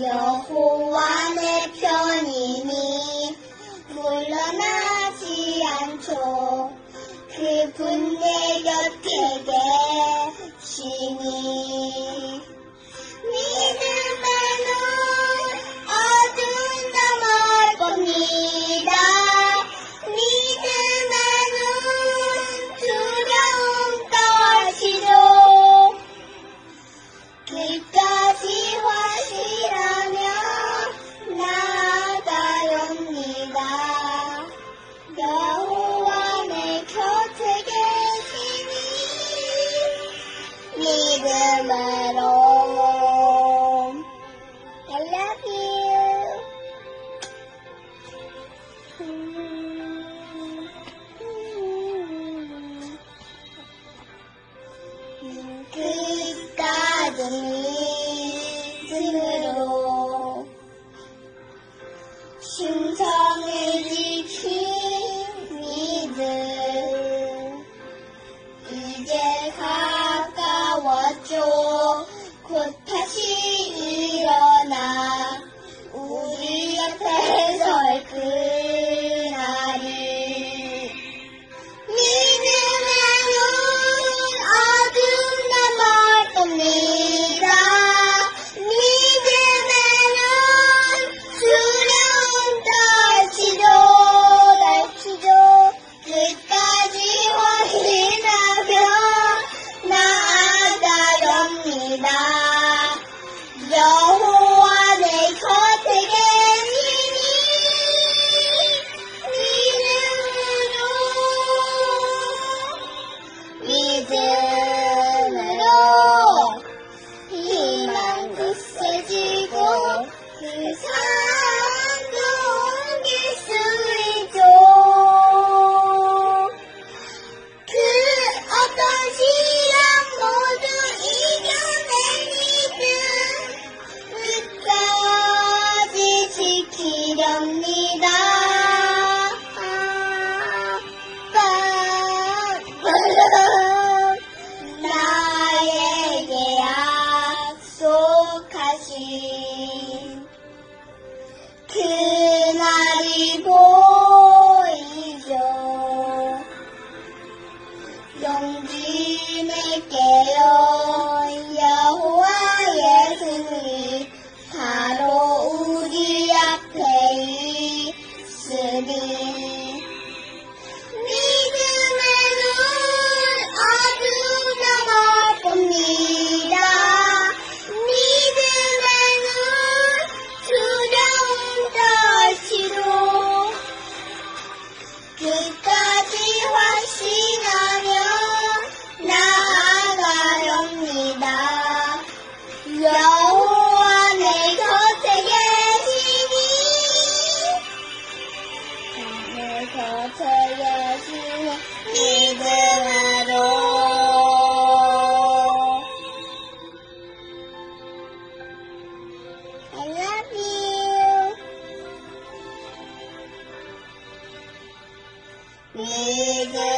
여호와의 편이니 물러나지 않죠. 그분 내 곁에 I love you. Me. 不开心。May